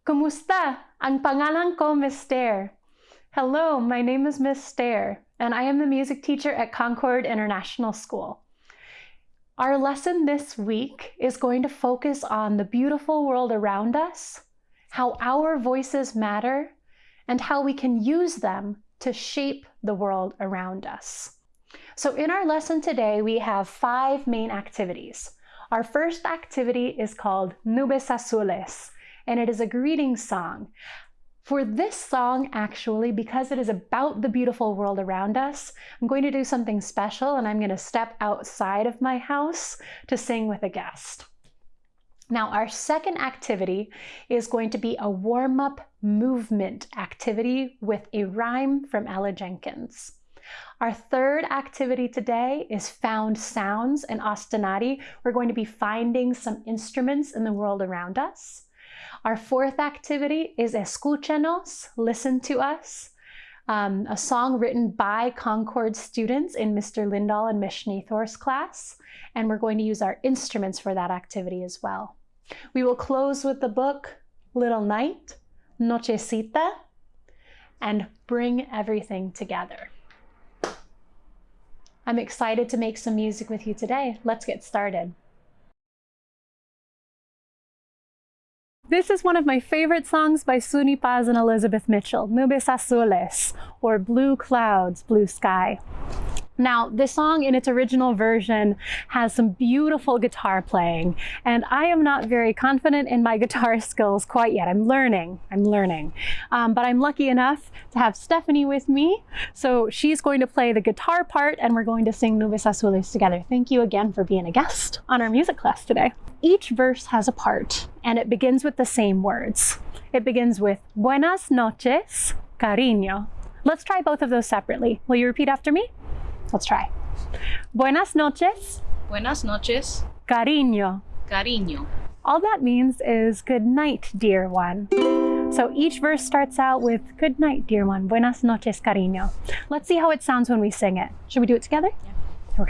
Kumusta? Ang pangalan ko Miss Stair. Hello, my name is Miss Stair, and I am the music teacher at Concord International School. Our lesson this week is going to focus on the beautiful world around us, how our voices matter, and how we can use them to shape the world around us. So in our lesson today, we have five main activities. Our first activity is called Nubes Azules, and it is a greeting song. For this song, actually, because it is about the beautiful world around us, I'm going to do something special and I'm going to step outside of my house to sing with a guest. Now, our second activity is going to be a warm-up movement activity with a rhyme from Ella Jenkins. Our third activity today is found sounds and ostinati. We're going to be finding some instruments in the world around us. Our fourth activity is Escúchanos, listen to us, um, a song written by Concord students in Mr. Lindahl and Miss Schneethorst's class, and we're going to use our instruments for that activity as well. We will close with the book Little Night, Nochecita, and bring everything together. I'm excited to make some music with you today. Let's get started. This is one of my favorite songs by Suni Paz and Elizabeth Mitchell, Nubes Azules, or Blue Clouds, Blue Sky. Now, this song in its original version has some beautiful guitar playing, and I am not very confident in my guitar skills quite yet. I'm learning, I'm learning. Um, but I'm lucky enough to have Stephanie with me, so she's going to play the guitar part and we're going to sing Nubes Azules together. Thank you again for being a guest on our music class today. Each verse has a part, and it begins with the same words. It begins with Buenas noches, cariño. Let's try both of those separately. Will you repeat after me? Let's try. Buenas noches. Buenas noches. Cariño. Cariño. All that means is good night, dear one. So each verse starts out with good night, dear one. Buenas noches, cariño. Let's see how it sounds when we sing it. Should we do it together? Yeah. Here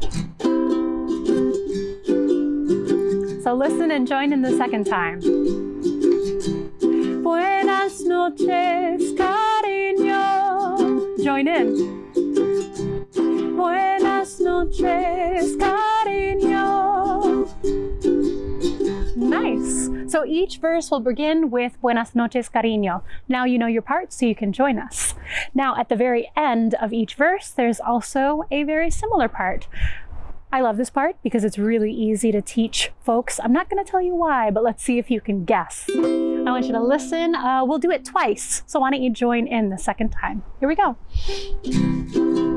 we go. So listen and join in the second time. Buenas noches, cariño. Join in. Buenas noches, cariño. Nice. So each verse will begin with Buenas noches, cariño. Now you know your part, so you can join us. Now at the very end of each verse, there's also a very similar part. I love this part because it's really easy to teach folks. I'm not going to tell you why, but let's see if you can guess. I want you to listen. Uh, we'll do it twice, so why don't you join in the second time? Here we go.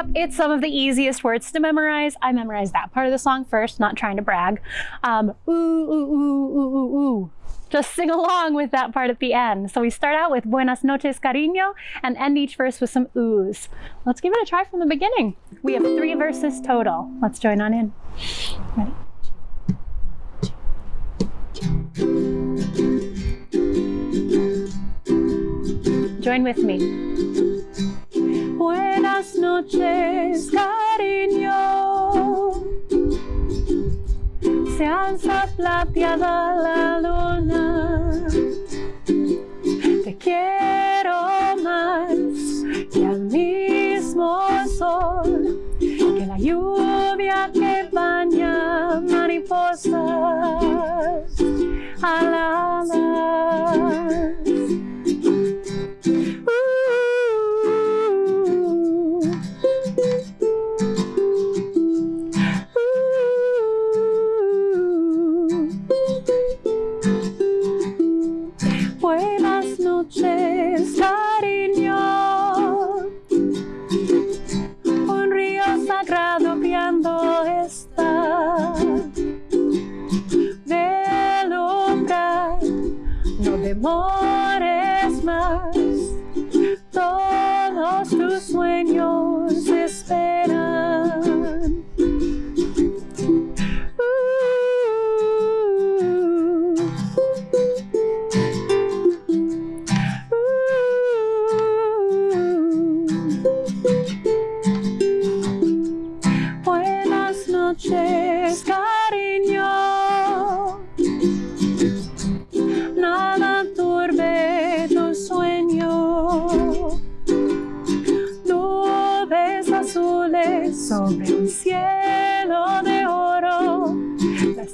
Yep, it's some of the easiest words to memorize. I memorized that part of the song first, not trying to brag. Um, ooh, ooh, ooh, ooh, ooh, ooh. Just sing along with that part at the end. So we start out with Buenas noches, cariño, and end each verse with some oohs. Let's give it a try from the beginning. We have three verses total. Let's join on in. Ready? Join with me. Buenas noches, cariño. Se alza plateada la luna. Te quiero más que al mismo sol, que la lluvia que baña mariposas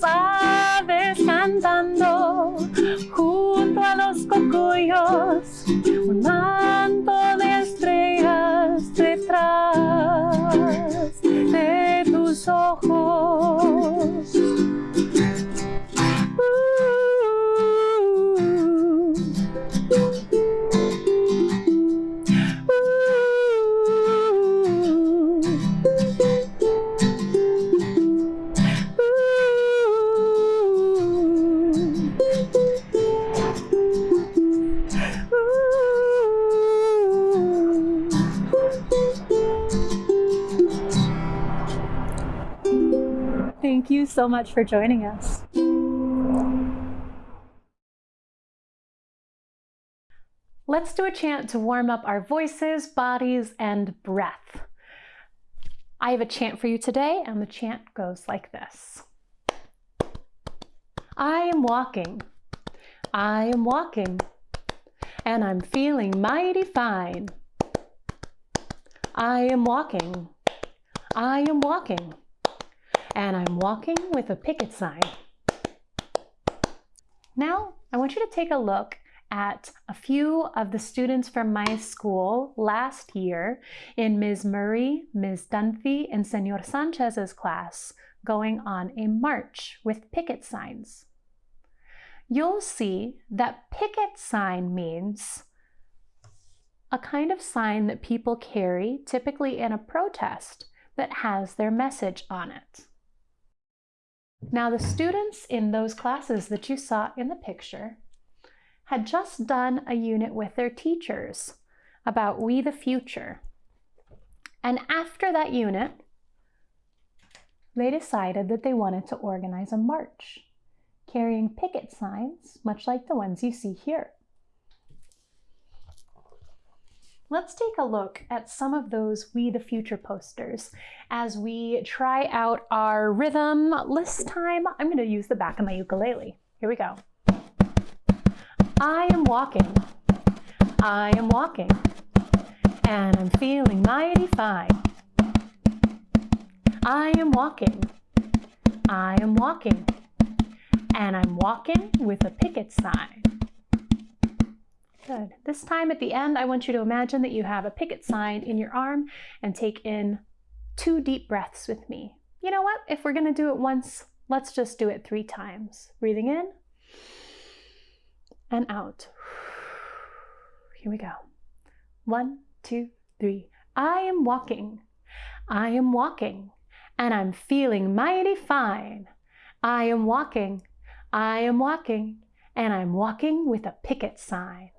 va descansando. So much for joining us. Let's do a chant to warm up our voices, bodies, and breath. I have a chant for you today, and the chant goes like this I am walking, I am walking, and I'm feeling mighty fine. I am walking, I am walking, and I'm walking with a picket sign. Now, I want you to take a look at a few of the students from my school last year in Ms. Murray, Ms. Dunphy, and Senor Sanchez's class going on a march with picket signs. You'll see that picket sign means a kind of sign that people carry, typically in a protest, that has their message on it. Now, the students in those classes that you saw in the picture had just done a unit with their teachers about We the Future. And after that unit, they decided that they wanted to organize a march, carrying picket signs, much like the ones you see here. Let's take a look at some of those We the Future posters as we try out our rhythm. List time, I'm going to use the back of my ukulele. Here we go. I am walking, I am walking, and I'm feeling mighty fine. I am walking, I am walking, and I'm walking with a picket sign. Good. This time at the end, I want you to imagine that you have a picket sign in your arm and take in two deep breaths with me. You know what? If we're going to do it once, let's just do it three times. Breathing in and out. Here we go. One, two, three. I am walking. I am walking. And I'm feeling mighty fine. I am walking. I am walking. And I'm walking with a picket sign.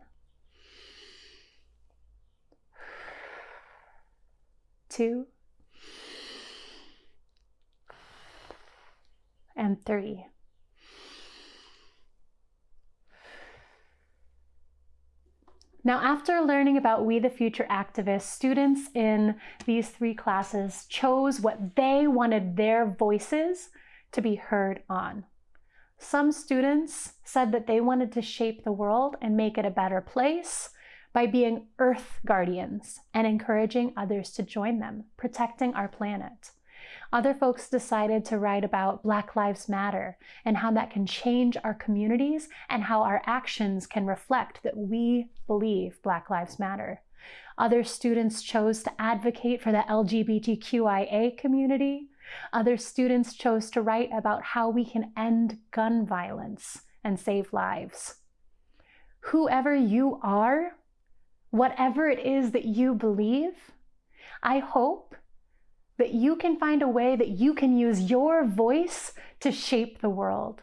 Two. And three. Now, after learning about We the Future activists, students in these three classes chose what they wanted their voices to be heard on. Some students said that they wanted to shape the world and make it a better place by being earth guardians and encouraging others to join them, protecting our planet. Other folks decided to write about Black Lives Matter and how that can change our communities and how our actions can reflect that we believe Black Lives Matter. Other students chose to advocate for the LGBTQIA community. Other students chose to write about how we can end gun violence and save lives. Whoever you are, whatever it is that you believe, I hope that you can find a way that you can use your voice to shape the world.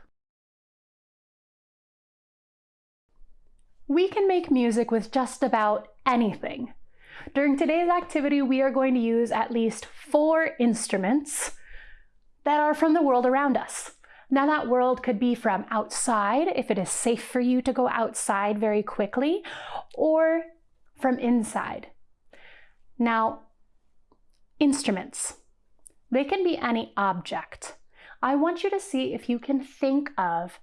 We can make music with just about anything. During today's activity, we are going to use at least four instruments that are from the world around us. Now that world could be from outside, if it is safe for you to go outside very quickly, or from inside. Now, Instruments. They can be any object. I want you to see if you can think of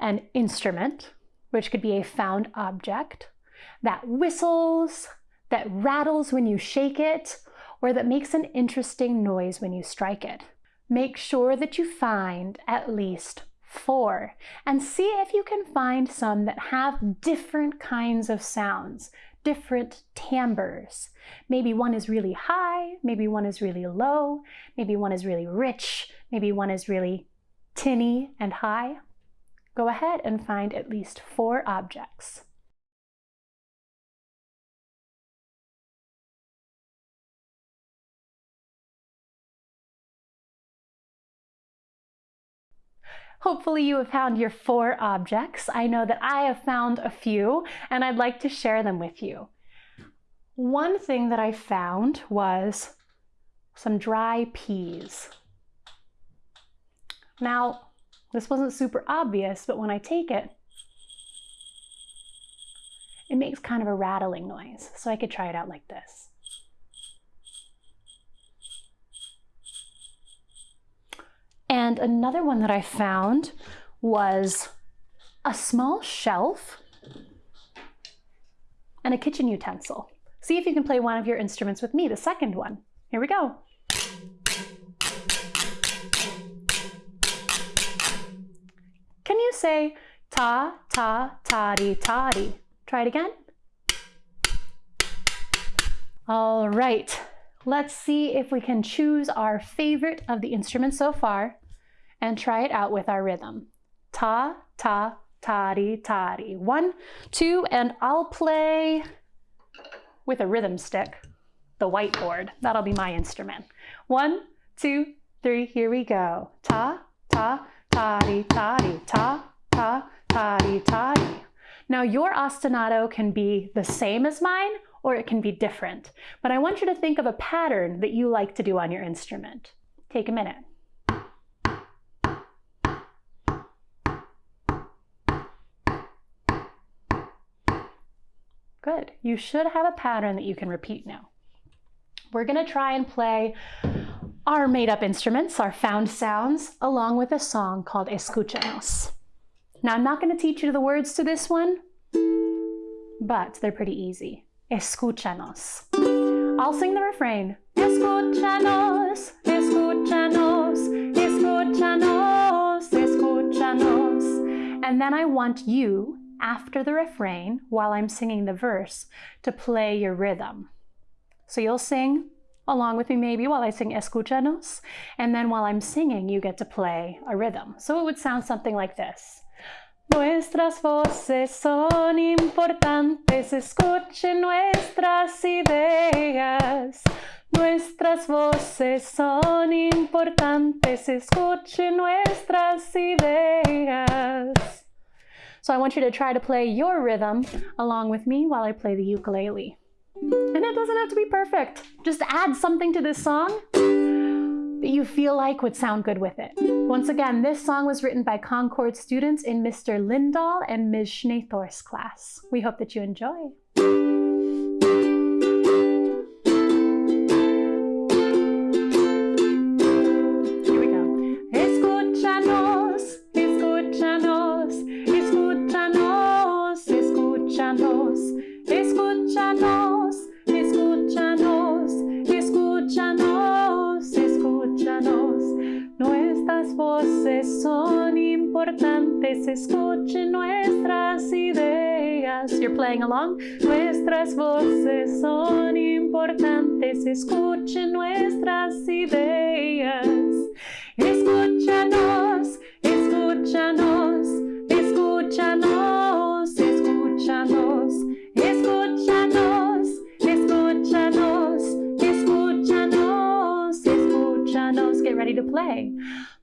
an instrument, which could be a found object, that whistles, that rattles when you shake it, or that makes an interesting noise when you strike it. Make sure that you find at least four and see if you can find some that have different kinds of sounds, different timbres. Maybe one is really high, maybe one is really low, maybe one is really rich, maybe one is really tinny and high. Go ahead and find at least four objects. Hopefully you have found your four objects. I know that I have found a few and I'd like to share them with you. One thing that I found was some dry peas. Now, this wasn't super obvious, but when I take it, it makes kind of a rattling noise. So I could try it out like this. And another one that I found was a small shelf and a kitchen utensil. See if you can play one of your instruments with me, the second one. Here we go. Can you say ta, ta, toddy, toddy? Try it again. All right, let's see if we can choose our favorite of the instruments so far and try it out with our rhythm. Ta, ta, toddy, toddy. One, two, and I'll play with a rhythm stick, the whiteboard. That'll be my instrument. One, two, three, here we go. Ta, ta, toddy, toddy, ta, ta, toddy, toddy. Now your ostinato can be the same as mine or it can be different, but I want you to think of a pattern that you like to do on your instrument. Take a minute. Good. You should have a pattern that you can repeat now. We're going to try and play our made-up instruments, our found sounds, along with a song called Escúchanos. Now, I'm not going to teach you the words to this one, but they're pretty easy. Escúchanos. I'll sing the refrain. Escúchanos, escúchanos, escúchanos, escúchanos. And then I want you after the refrain, while I'm singing the verse, to play your rhythm. So you'll sing along with me maybe while I sing Escúchanos, and then while I'm singing, you get to play a rhythm. So it would sound something like this. Nuestras voces son importantes, escuchen nuestras ideas. Nuestras voces son importantes, escuchen nuestras ideas. So I want you to try to play your rhythm along with me while I play the ukulele. And it doesn't have to be perfect. Just add something to this song that you feel like would sound good with it. Once again, this song was written by Concord students in Mr. Lindahl and Ms. Schneethorst's class. We hope that you enjoy. Escuchen nuestras ideas. You're playing along. Nuestras voces son importantes, escuchen nuestras ideas. Escúchanos, escúchanos, escúchanos, escúchanos, escúchanos, escúchanos, escúchanos, escúchanos. Get ready to play.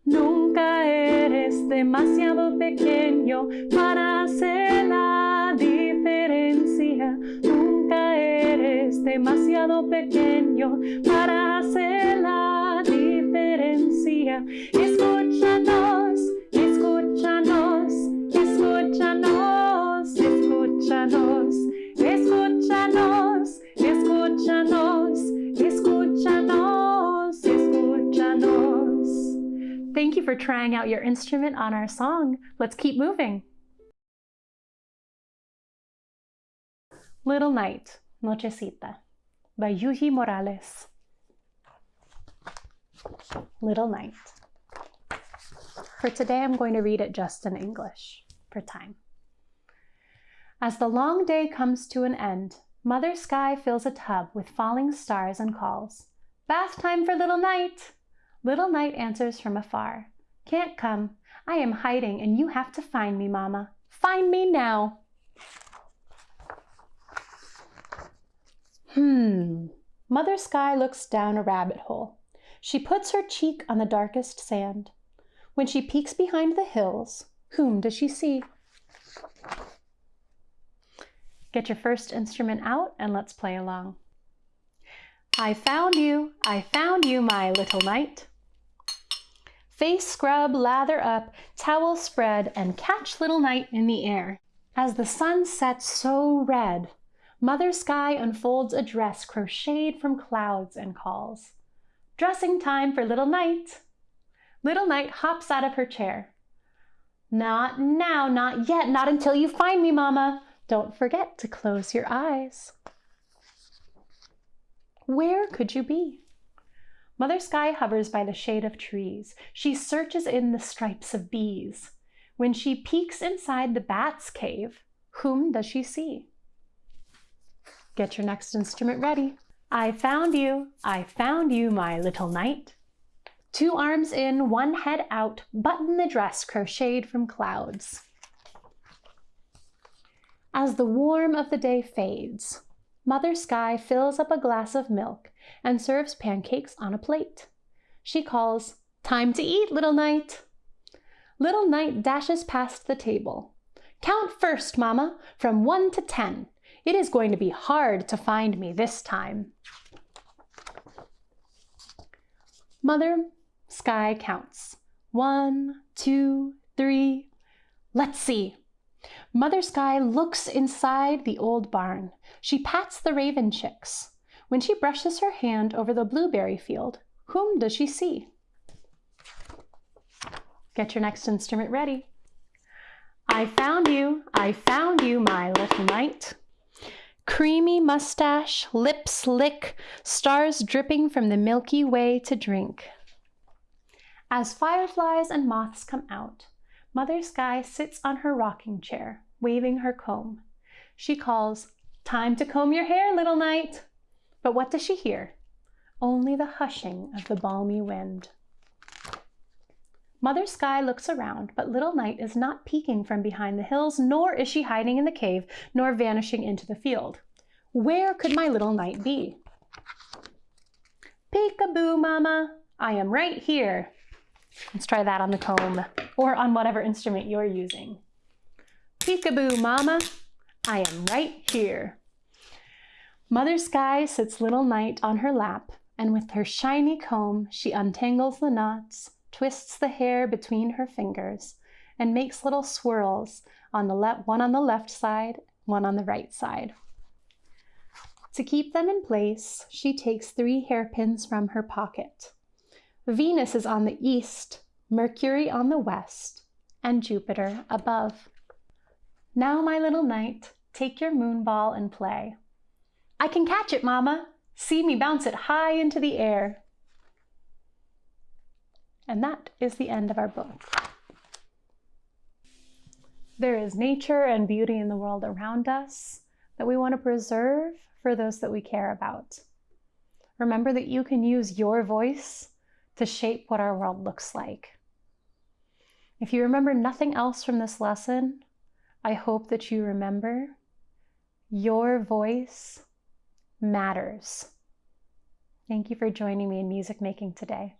Nunca eres demasiado pequeño para hacer la diferencia. Nunca eres demasiado pequeño para hacer la diferencia. Escúchanos, escúchanos, escúchanos, escúchanos, you for trying out your instrument on our song. Let's keep moving. Little Night, Nochecita, by Yuyi Morales. Little Night. For today, I'm going to read it just in English for time. As the long day comes to an end, Mother Sky fills a tub with falling stars and calls, Bath time for Little Night! Little Night answers from afar, Can't come. I am hiding and you have to find me, Mama. Find me now. Hmm. Mother Sky looks down a rabbit hole. She puts her cheek on the darkest sand. When she peeks behind the hills, whom does she see? Get your first instrument out and let's play along. I found you, I found you, my little night. Face scrub, lather up, towel spread, and catch little night in the air. As the sun sets so red, Mother Sky unfolds a dress crocheted from clouds and calls, Dressing time for little night. Little Night hops out of her chair. Not now, not yet, not until you find me, Mama. Don't forget to close your eyes. Where could you be? Mother Sky hovers by the shade of trees. She searches in the stripes of bees. When she peeks inside the bat's cave, whom does she see? Get your next instrument ready. I found you, I found you, my little night. Two arms in, one head out, button the dress crocheted from clouds. As the warm of the day fades, Mother Sky fills up a glass of milk and serves pancakes on a plate. She calls, Time to eat, little night. Little Night dashes past the table. Count first, Mama, from one to ten. It is going to be hard to find me this time. Mother Sky counts. One, two, three. Let's see. Mother Sky looks inside the old barn. She pats the raven chicks. When she brushes her hand over the blueberry field, whom does she see? Get your next instrument ready. I found you, I found you, my little night. Creamy mustache, lips lick, stars dripping from the Milky Way to drink. As fireflies and moths come out, Mother Sky sits on her rocking chair, waving her comb. She calls, Time to comb your hair, little night. But what does she hear? Only the hushing of the balmy wind. Mother Sky looks around, but Little Night is not peeking from behind the hills, nor is she hiding in the cave, nor vanishing into the field. Where could my little Night be? Peekaboo, Mama, I am right here. Let's try that on the comb or on whatever instrument you're using. Peekaboo, mama, I am right here. Mother Sky sits little Night on her lap, and with her shiny comb, she untangles the knots, twists the hair between her fingers, and makes little swirls on the left, one on the left side, one on the right side. To keep them in place, she takes three hairpins from her pocket. Venus is on the east, Mercury on the west, and Jupiter above. Now, my little night, take your moon ball and play. I can catch it, Mama. See me bounce it high into the air. And that is the end of our book. There is nature and beauty in the world around us that we want to preserve for those that we care about. Remember that you can use your voice to shape what our world looks like. If you remember nothing else from this lesson, I hope that you remember your voice matters. Thank you for joining me in music making today.